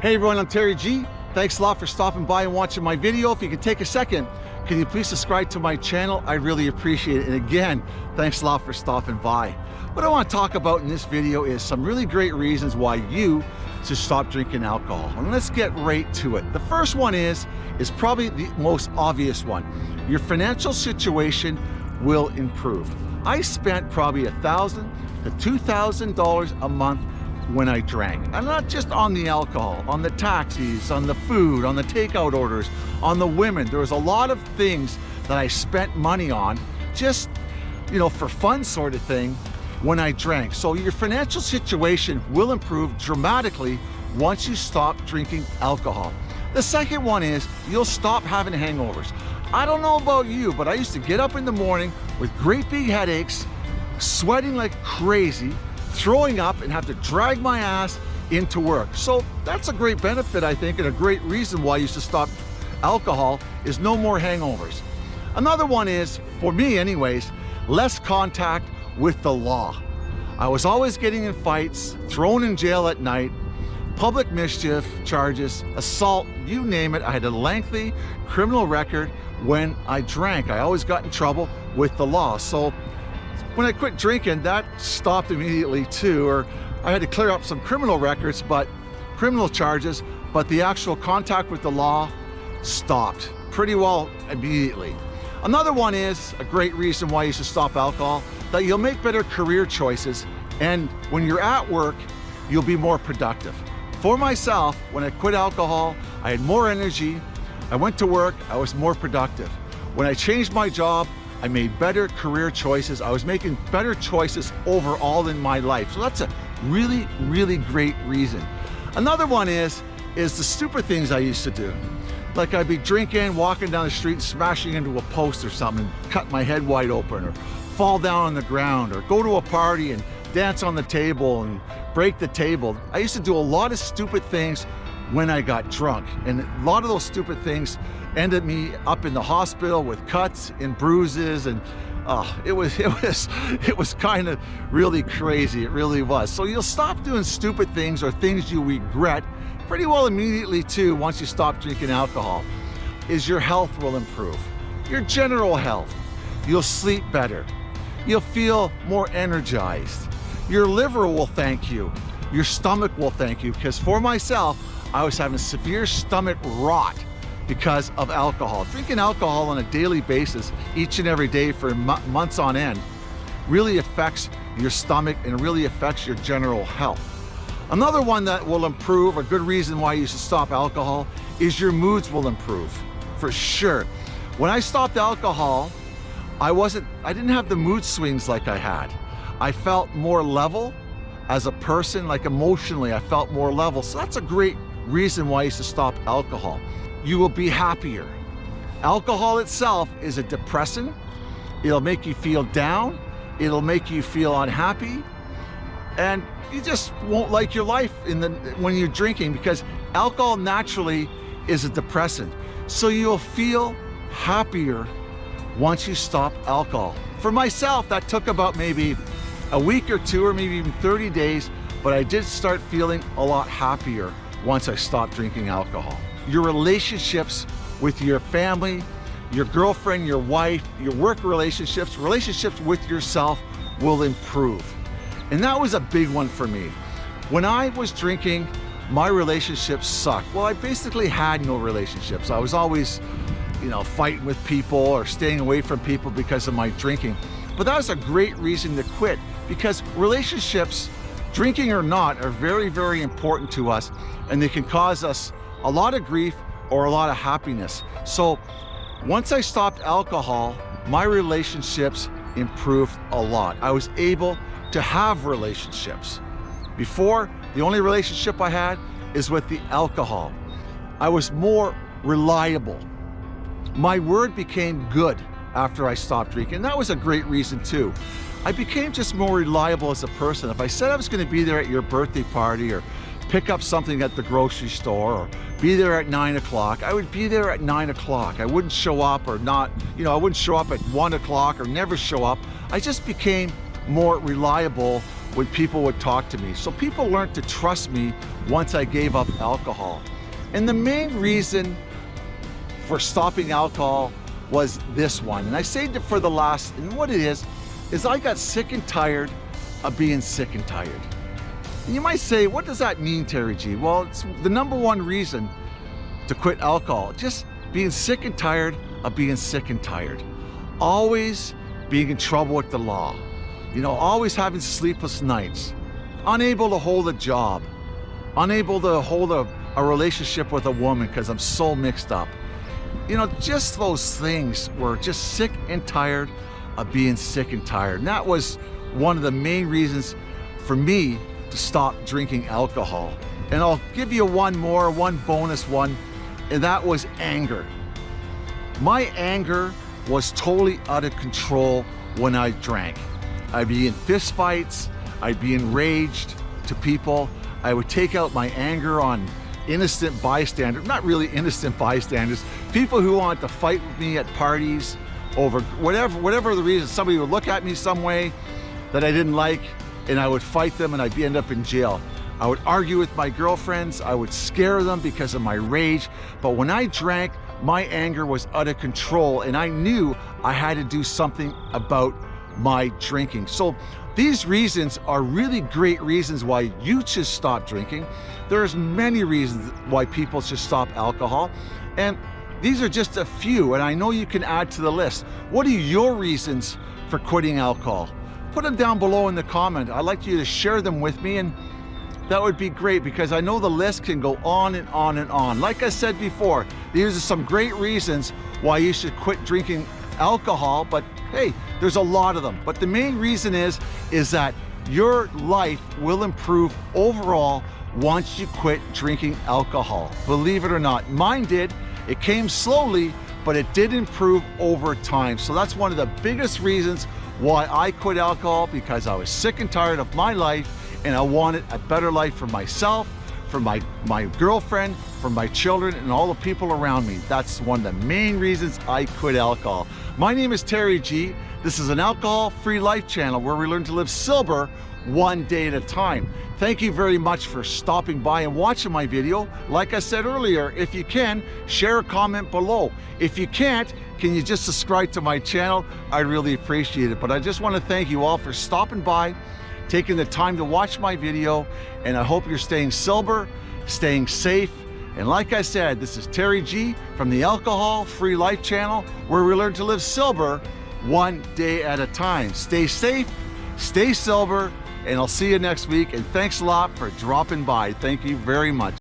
Hey everyone, I'm Terry G. Thanks a lot for stopping by and watching my video. If you could take a second, can you please subscribe to my channel? I really appreciate it. And again, thanks a lot for stopping by. What I want to talk about in this video is some really great reasons why you should stop drinking alcohol. And let's get right to it. The first one is, is probably the most obvious one. Your financial situation will improve. I spent probably a thousand to two thousand dollars a month when I drank. And not just on the alcohol, on the taxis, on the food, on the takeout orders, on the women. There was a lot of things that I spent money on just, you know, for fun sort of thing when I drank. So your financial situation will improve dramatically once you stop drinking alcohol. The second one is you'll stop having hangovers. I don't know about you, but I used to get up in the morning with great big headaches, sweating like crazy, throwing up and have to drag my ass into work. So that's a great benefit, I think, and a great reason why you should stop alcohol is no more hangovers. Another one is, for me anyways, less contact with the law. I was always getting in fights, thrown in jail at night, public mischief charges, assault, you name it. I had a lengthy criminal record when I drank. I always got in trouble with the law. So when I quit drinking, that stopped immediately too, or I had to clear up some criminal records, but criminal charges, but the actual contact with the law stopped pretty well immediately. Another one is a great reason why you should stop alcohol, that you'll make better career choices. And when you're at work, you'll be more productive. For myself, when I quit alcohol, I had more energy. I went to work, I was more productive. When I changed my job, I made better career choices. I was making better choices overall in my life. So that's a really, really great reason. Another one is, is the stupid things I used to do. Like I'd be drinking, walking down the street, smashing into a post or something, cut my head wide open, or fall down on the ground, or go to a party and dance on the table and break the table. I used to do a lot of stupid things when I got drunk. And a lot of those stupid things ended me up in the hospital with cuts and bruises. And uh, it was it was it was kind of really crazy. It really was. So you'll stop doing stupid things or things you regret pretty well immediately too once you stop drinking alcohol. Is your health will improve. Your general health. You'll sleep better. You'll feel more energized. Your liver will thank you. Your stomach will thank you. Because for myself I was having severe stomach rot because of alcohol. Drinking alcohol on a daily basis, each and every day for months on end, really affects your stomach and really affects your general health. Another one that will improve, a good reason why you should stop alcohol, is your moods will improve, for sure. When I stopped alcohol, I wasn't, I didn't have the mood swings like I had. I felt more level as a person, like emotionally, I felt more level. So that's a great reason why you should stop alcohol. You will be happier. Alcohol itself is a depressant. It'll make you feel down. It'll make you feel unhappy. And you just won't like your life in the, when you're drinking because alcohol naturally is a depressant. So you'll feel happier once you stop alcohol. For myself, that took about maybe a week or two or maybe even 30 days, but I did start feeling a lot happier once I stopped drinking alcohol. Your relationships with your family, your girlfriend, your wife, your work relationships, relationships with yourself will improve. And that was a big one for me. When I was drinking, my relationships sucked. Well, I basically had no relationships. I was always, you know, fighting with people or staying away from people because of my drinking. But that was a great reason to quit because relationships drinking or not, are very, very important to us and they can cause us a lot of grief or a lot of happiness. So once I stopped alcohol, my relationships improved a lot. I was able to have relationships. Before, the only relationship I had is with the alcohol. I was more reliable. My word became good after I stopped drinking. That was a great reason too. I became just more reliable as a person. If I said I was going to be there at your birthday party or pick up something at the grocery store or be there at nine o'clock, I would be there at nine o'clock. I wouldn't show up or not, you know, I wouldn't show up at one o'clock or never show up. I just became more reliable when people would talk to me. So people learned to trust me once I gave up alcohol. And the main reason for stopping alcohol was this one. And I saved it for the last, and what it is, is I got sick and tired of being sick and tired. And you might say, what does that mean, Terry G? Well, it's the number one reason to quit alcohol. Just being sick and tired of being sick and tired. Always being in trouble with the law. You know, always having sleepless nights. Unable to hold a job. Unable to hold a, a relationship with a woman because I'm so mixed up. You know, just those things were just sick and tired of being sick and tired. And that was one of the main reasons for me to stop drinking alcohol. And I'll give you one more, one bonus one, and that was anger. My anger was totally out of control when I drank. I'd be in fistfights, I'd be enraged to people, I would take out my anger on innocent bystanders, not really innocent bystanders, people who want to fight with me at parties over whatever, whatever the reason, somebody would look at me some way that I didn't like and I would fight them and I'd end up in jail. I would argue with my girlfriends, I would scare them because of my rage, but when I drank, my anger was out of control and I knew I had to do something about my drinking. So these reasons are really great reasons why you should stop drinking. There's many reasons why people should stop alcohol. And these are just a few, and I know you can add to the list. What are your reasons for quitting alcohol? Put them down below in the comment. I'd like you to share them with me and that would be great because I know the list can go on and on and on. Like I said before, these are some great reasons why you should quit drinking alcohol, but hey, there's a lot of them. But the main reason is, is that your life will improve overall once you quit drinking alcohol. Believe it or not, mine did. It came slowly, but it did improve over time. So that's one of the biggest reasons why I quit alcohol because I was sick and tired of my life and I wanted a better life for myself, for my, my girlfriend, for my children, and all the people around me. That's one of the main reasons I quit alcohol. My name is Terry G. This is an alcohol-free life channel where we learn to live sober one day at a time. Thank you very much for stopping by and watching my video. Like I said earlier, if you can, share a comment below. If you can't, can you just subscribe to my channel? I'd really appreciate it. But I just want to thank you all for stopping by taking the time to watch my video, and I hope you're staying sober, staying safe, and like I said, this is Terry G from the Alcohol Free Life channel, where we learn to live sober one day at a time. Stay safe, stay sober, and I'll see you next week. And thanks a lot for dropping by. Thank you very much.